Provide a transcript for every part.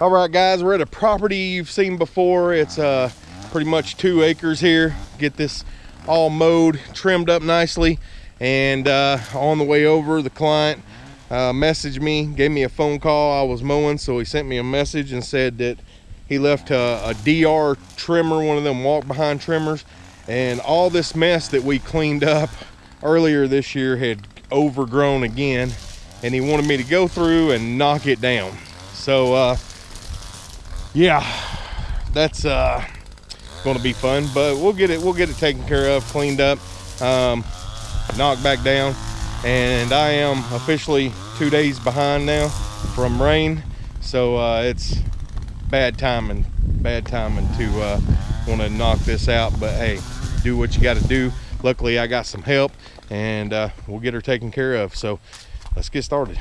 All right, guys, we're at a property you've seen before. It's uh, pretty much two acres here. Get this all mowed, trimmed up nicely. And uh, on the way over, the client uh, messaged me, gave me a phone call. I was mowing, so he sent me a message and said that he left a, a DR trimmer, one of them walk behind trimmers. And all this mess that we cleaned up earlier this year had overgrown again. And he wanted me to go through and knock it down. So, uh, yeah, that's uh, going to be fun. But we'll get it. We'll get it taken care of, cleaned up, um, knocked back down, and I am officially two days behind now from rain. So uh, it's bad timing, bad timing to uh, want to knock this out. But hey, do what you got to do. Luckily, I got some help, and uh, we'll get her taken care of. So let's get started.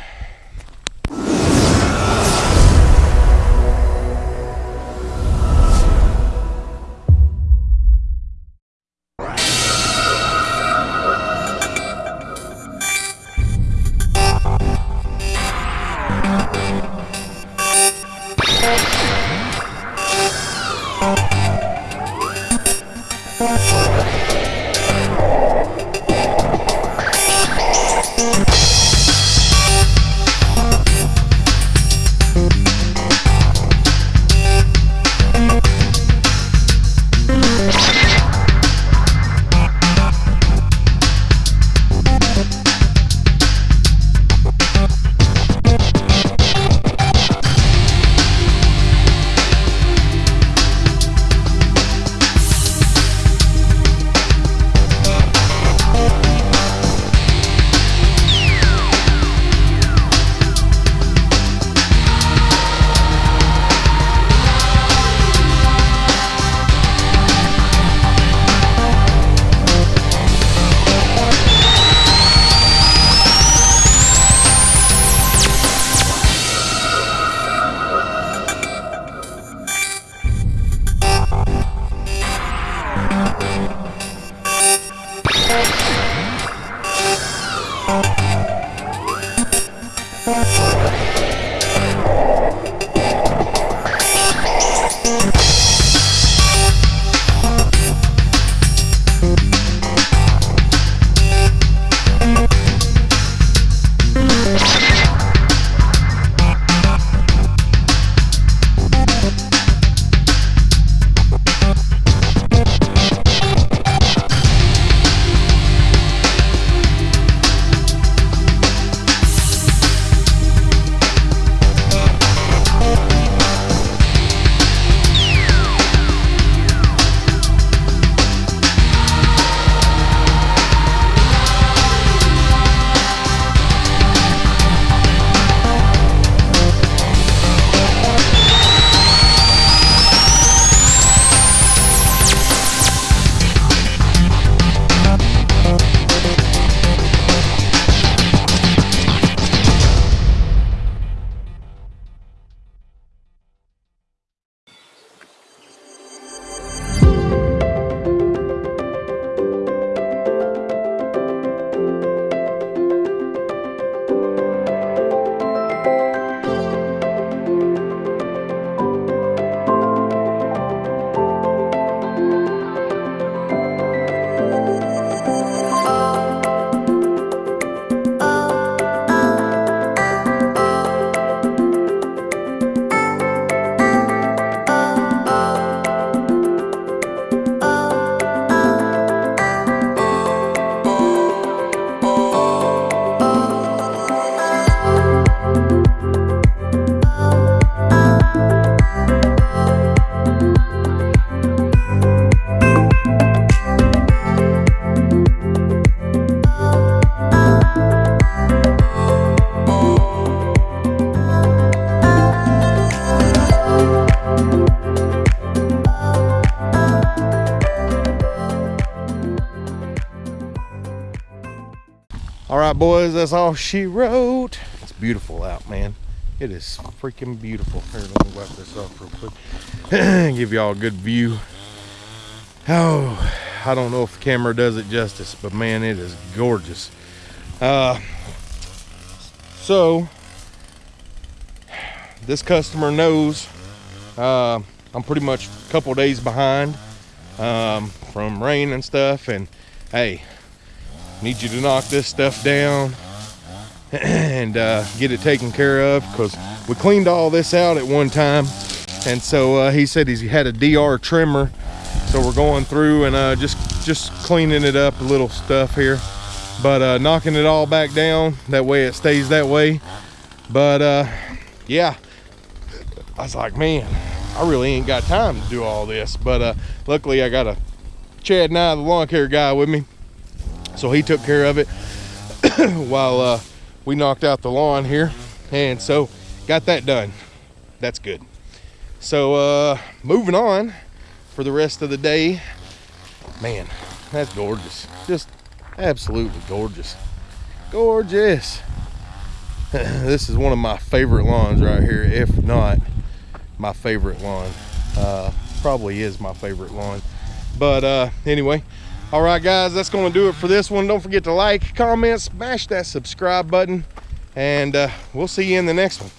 All right, boys, that's all she wrote. It's beautiful out, man. It is freaking beautiful. Here, let me wipe this off real quick. Give y'all a good view. Oh, I don't know if the camera does it justice, but man, it is gorgeous. Uh, so, this customer knows uh, I'm pretty much a couple days behind um, from rain and stuff. And hey, need you to knock this stuff down and uh, get it taken care of because we cleaned all this out at one time. And so uh, he said he had a DR trimmer. So we're going through and uh, just, just cleaning it up a little stuff here. But uh, knocking it all back down, that way it stays that way. But uh, yeah, I was like, man, I really ain't got time to do all this. But uh, luckily I got a Chad Nye, the lawn care guy with me. So he took care of it while uh, we knocked out the lawn here. And so got that done. That's good. So uh, moving on for the rest of the day. Man, that's gorgeous. Just absolutely gorgeous. Gorgeous. this is one of my favorite lawns right here, if not my favorite lawn. Uh, probably is my favorite lawn. But uh, anyway, all right, guys, that's going to do it for this one. Don't forget to like, comment, smash that subscribe button, and uh, we'll see you in the next one.